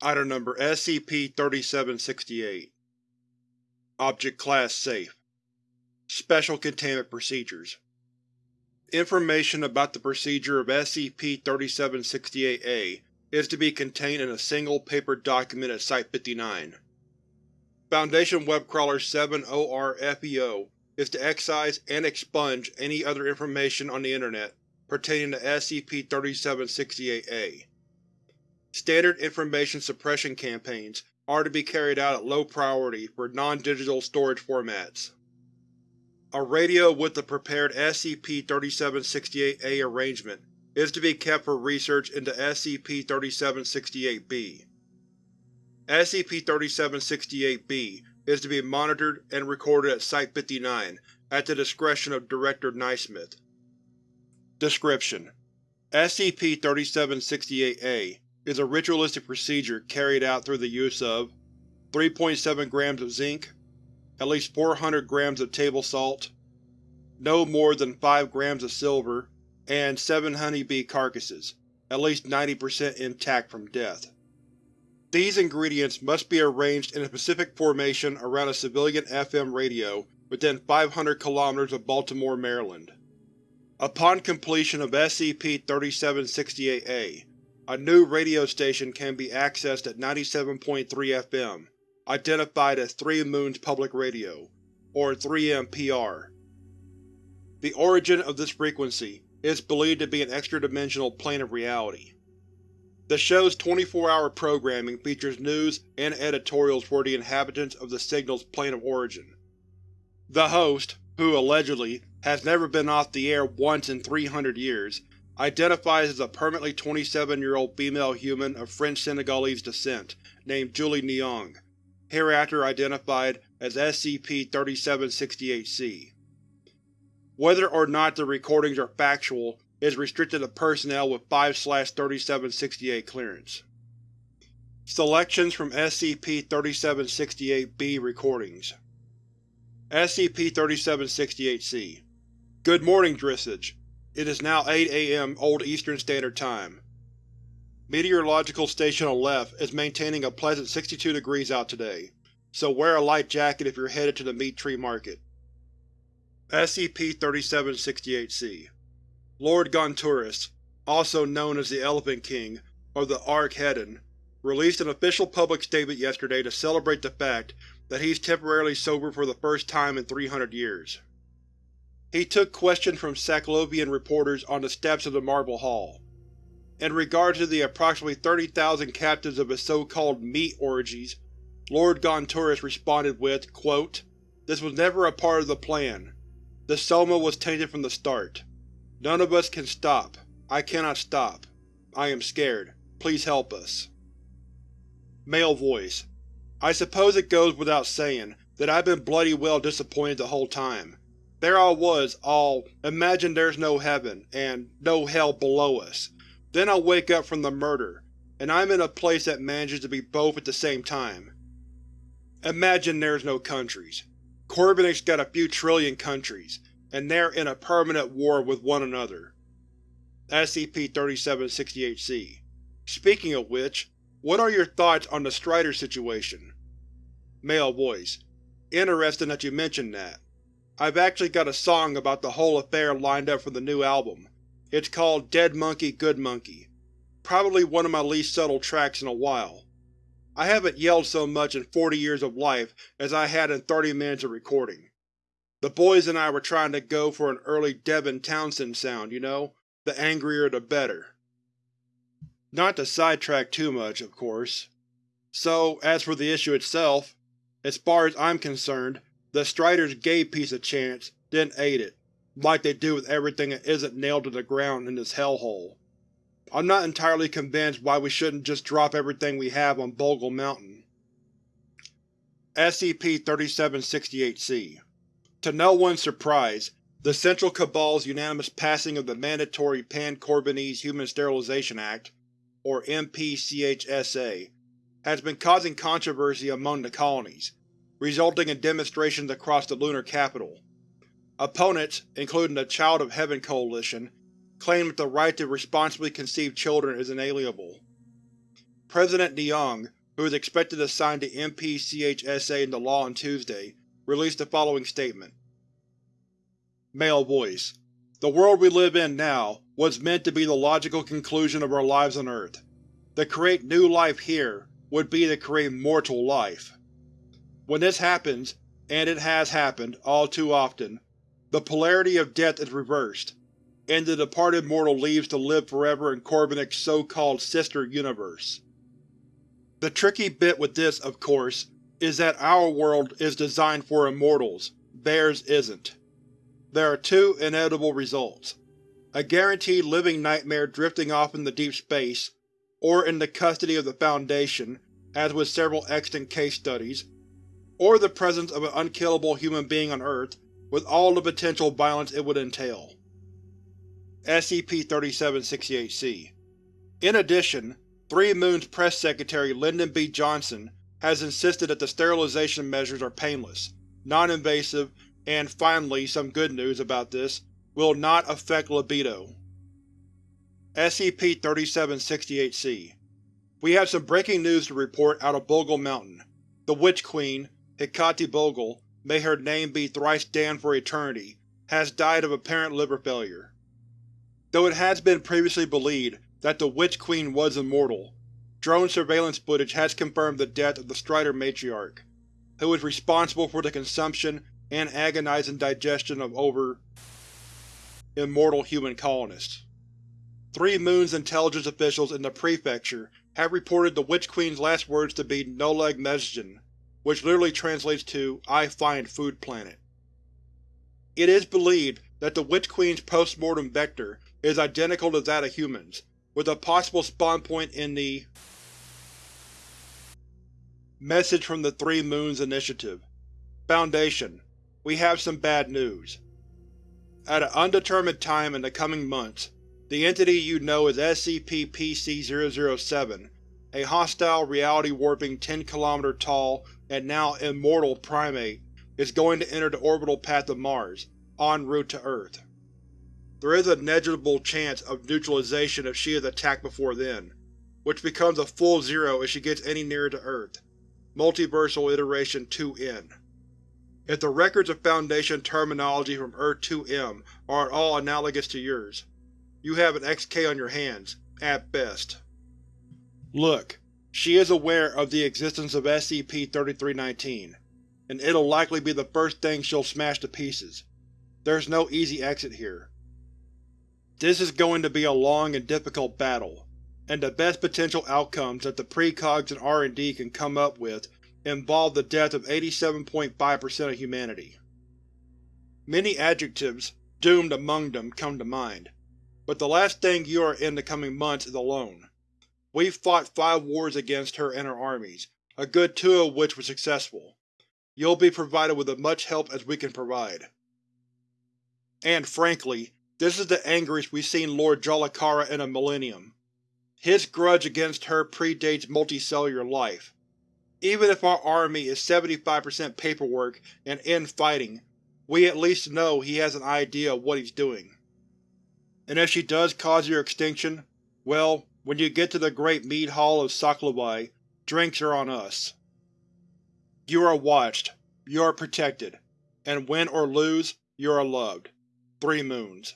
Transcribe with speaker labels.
Speaker 1: Item Number SCP-3768 Object Class Safe Special Containment Procedures Information about the procedure of SCP-3768-A is to be contained in a single paper document at Site-59. Foundation Webcrawler 7-OR-FEO is to excise and expunge any other information on the Internet pertaining to SCP-3768-A. Standard information suppression campaigns are to be carried out at low priority for non-digital storage formats. A radio with the prepared SCP-3768-A arrangement is to be kept for research into SCP-3768-B. SCP-3768-B is to be monitored and recorded at Site-59 at the discretion of Director Naismith. Description: SCP-3768-A is a ritualistic procedure carried out through the use of 3.7 grams of zinc, at least 400 grams of table salt, no more than 5 grams of silver, and 7 honeybee carcasses, at least 90% intact from death. These ingredients must be arranged in a specific formation around a civilian FM radio within 500 km of Baltimore, Maryland. Upon completion of SCP-3768-A, a new radio station can be accessed at 97.3 FM, identified as Three Moons Public Radio, or 3MPR. The origin of this frequency is believed to be an extra-dimensional plane of reality. The show's 24-hour programming features news and editorials for the inhabitants of the signal's plane of origin. The host, who allegedly has never been off the air once in 300 years, identifies as a permanently 27-year-old female human of French-Senegalese descent named Julie Nyong, hereafter identified as SCP-3768-C. Whether or not the recordings are factual is restricted to personnel with 5-3768 clearance. Selections from SCP-3768-B recordings SCP-3768-C Good morning, Drissage. It is now 8 a.m. Old Eastern Standard Time. Meteorological Station on Aleph is maintaining a pleasant 62 degrees out today, so wear a light jacket if you're headed to the Meat Tree Market. SCP-3768-C Lord Gonturus, also known as the Elephant King, or the Ark-Haddon, released an official public statement yesterday to celebrate the fact that he's temporarily sober for the first time in 300 years. He took questions from Saklovian reporters on the steps of the Marble Hall. In regard to the approximately 30,000 captives of his so-called meat orgies, Lord Gonturus responded with, quote, This was never a part of the plan. The Soma was tainted from the start. None of us can stop. I cannot stop. I am scared. Please help us. Male Voice I suppose it goes without saying that I've been bloody well disappointed the whole time. There I was, all imagine there's no heaven, and no hell below us. Then I wake up from the murder, and I'm in a place that manages to be both at the same time. Imagine there's no countries. Korbennik's got a few trillion countries, and they're in a permanent war with one another. SCP-3768-C Speaking of which, what are your thoughts on the Strider situation? Male Voice Interesting that you mention that. I've actually got a song about the whole affair lined up for the new album. It's called Dead Monkey Good Monkey. Probably one of my least subtle tracks in a while. I haven't yelled so much in 40 years of life as I had in 30 minutes of recording. The boys and I were trying to go for an early Devin Townsend sound, you know? The angrier the better. Not to sidetrack too much, of course. So, as for the issue itself, as far as I'm concerned, the Striders gave peace a chance, then ate it, like they do with everything that isn't nailed to the ground in this hellhole. I'm not entirely convinced why we shouldn't just drop everything we have on Bogle Mountain. SCP-3768-C To no one's surprise, the Central Cabal's unanimous passing of the mandatory Pan-Korbinese Human Sterilization Act, or MPCHSA, has been causing controversy among the colonies, resulting in demonstrations across the lunar capital. Opponents, including the Child of Heaven Coalition, claim that the right to responsibly conceive children is inalienable. President Neong, who is expected to sign the MPCHSA into law on Tuesday, released the following statement. Male Voice. The world we live in now was meant to be the logical conclusion of our lives on Earth. To create new life here would be to create mortal life. When this happens, and it has happened all too often, the polarity of death is reversed, and the departed mortal leaves to live forever in Korbennik's so-called sister universe. The tricky bit with this, of course, is that our world is designed for immortals, theirs isn't. There are two inevitable results. A guaranteed living nightmare drifting off into deep space, or in the custody of the Foundation, as with several extant case studies, or the presence of an unkillable human being on Earth with all the potential violence it would entail. SCP-3768-C In addition, Three Moons Press Secretary Lyndon B. Johnson has insisted that the sterilization measures are painless, non-invasive, and finally, some good news about this, will not affect libido. SCP-3768-C We have some breaking news to report out of Bogle Mountain. The Witch Queen, Hekate Bogle, may her name be thrice damned for eternity, has died of apparent liver failure. Though it has been previously believed that the Witch Queen was immortal, drone surveillance footage has confirmed the death of the Strider matriarch, who was responsible for the consumption and agonizing digestion of over immortal human colonists. Three Moons intelligence officials in the Prefecture have reported the Witch Queen's last words to be Noleg Mesgen, which literally translates to I find food planet. It is believed that the Witch Queen's post-mortem vector is identical to that of humans, with a possible spawn point in the Message from the Three Moons Initiative Foundation, we have some bad news. At an undetermined time in the coming months, the entity you know as SCP-PC-007, a hostile, reality-warping 10km tall and now immortal primate, is going to enter the orbital path of Mars, en route to Earth. There is a negligible chance of neutralization if she is attacked before then, which becomes a full zero if she gets any nearer to Earth. Multiversal Iteration 2-N If the records of Foundation terminology from Earth-2M are at all analogous to yours, you have an XK on your hands, at best. Look, she is aware of the existence of SCP-3319, and it'll likely be the first thing she'll smash to pieces. There's no easy exit here. This is going to be a long and difficult battle, and the best potential outcomes that the precogs and R&D can come up with involve the death of 87.5% of humanity. Many adjectives, doomed among them, come to mind, but the last thing you are in the coming months is alone. We've fought five wars against her and her armies, a good two of which were successful. You'll be provided with as much help as we can provide. And frankly, this is the angriest we've seen Lord Jolakara in a millennium. His grudge against her predates multicellular life. Even if our army is 75% paperwork and in-fighting, we at least know he has an idea of what he's doing. And if she does cause your extinction, well, when you get to the Great Mead Hall of Saklavai, drinks are on us. You are watched, you are protected, and win or lose, you are loved. Three Moons